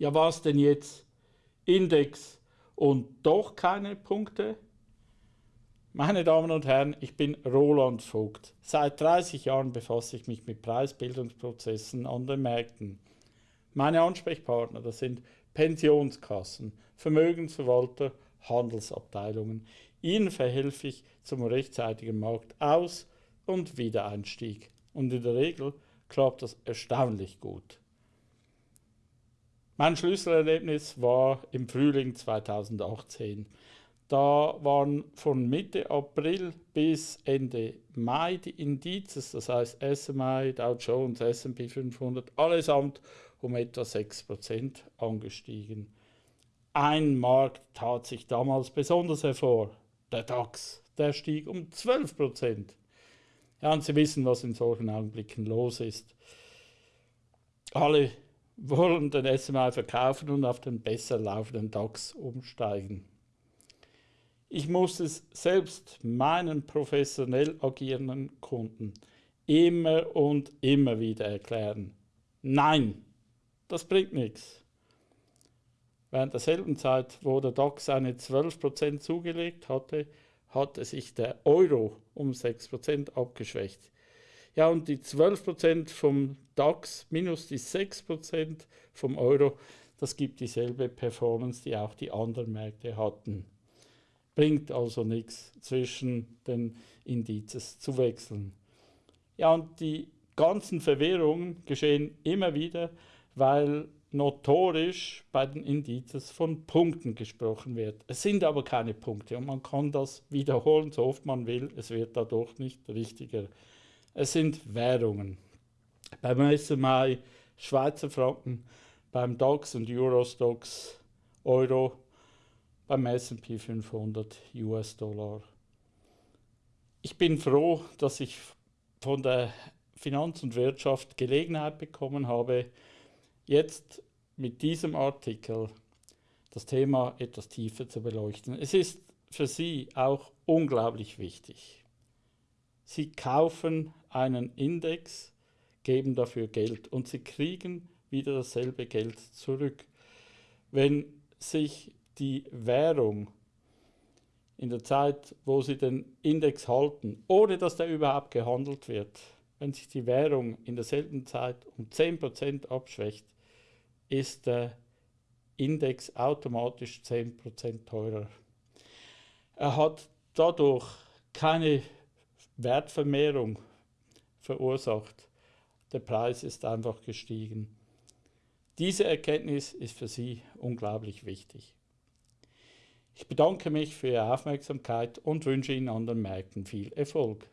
Ja, was denn jetzt? Index und doch keine Punkte? Meine Damen und Herren, ich bin Roland Vogt. Seit 30 Jahren befasse ich mich mit Preisbildungsprozessen an den Märkten. Meine Ansprechpartner, das sind Pensionskassen, Vermögensverwalter, Handelsabteilungen. Ihnen verhelfe ich zum rechtzeitigen Marktaus- und Wiedereinstieg. Und in der Regel klappt das erstaunlich gut. Mein Schlüsselerlebnis war im Frühling 2018. Da waren von Mitte April bis Ende Mai die Indizes, das heißt SMI, Dow Jones, S&P 500, allesamt um etwa 6% angestiegen. Ein Markt tat sich damals besonders hervor, der DAX, der stieg um 12%. Ja, und Sie wissen, was in solchen Augenblicken los ist. Alle wollen den SMI verkaufen und auf den besser laufenden DAX umsteigen. Ich muss es selbst meinen professionell agierenden Kunden immer und immer wieder erklären. Nein, das bringt nichts. Während derselben Zeit, wo der DAX eine 12% zugelegt hatte, hatte sich der Euro um 6% abgeschwächt. Ja, und die 12% vom DAX minus die 6% vom Euro, das gibt dieselbe Performance, die auch die anderen Märkte hatten. Bringt also nichts zwischen den Indizes zu wechseln. Ja, und die ganzen Verwirrungen geschehen immer wieder, weil notorisch bei den Indizes von Punkten gesprochen wird. Es sind aber keine Punkte und man kann das wiederholen, so oft man will, es wird dadurch nicht richtiger. Es sind Währungen. Beim SMI Schweizer Franken, beim DAX und Eurostox Euro, beim S&P 500 US-Dollar. Ich bin froh, dass ich von der Finanz und Wirtschaft Gelegenheit bekommen habe, jetzt mit diesem Artikel das Thema etwas tiefer zu beleuchten. Es ist für Sie auch unglaublich wichtig. Sie kaufen einen Index, geben dafür Geld und Sie kriegen wieder dasselbe Geld zurück. Wenn sich die Währung in der Zeit, wo Sie den Index halten, ohne dass der überhaupt gehandelt wird, wenn sich die Währung in derselben Zeit um 10% abschwächt, ist der Index automatisch 10% teurer. Er hat dadurch keine Wertvermehrung verursacht. Der Preis ist einfach gestiegen. Diese Erkenntnis ist für Sie unglaublich wichtig. Ich bedanke mich für Ihre Aufmerksamkeit und wünsche Ihnen an den Märkten viel Erfolg.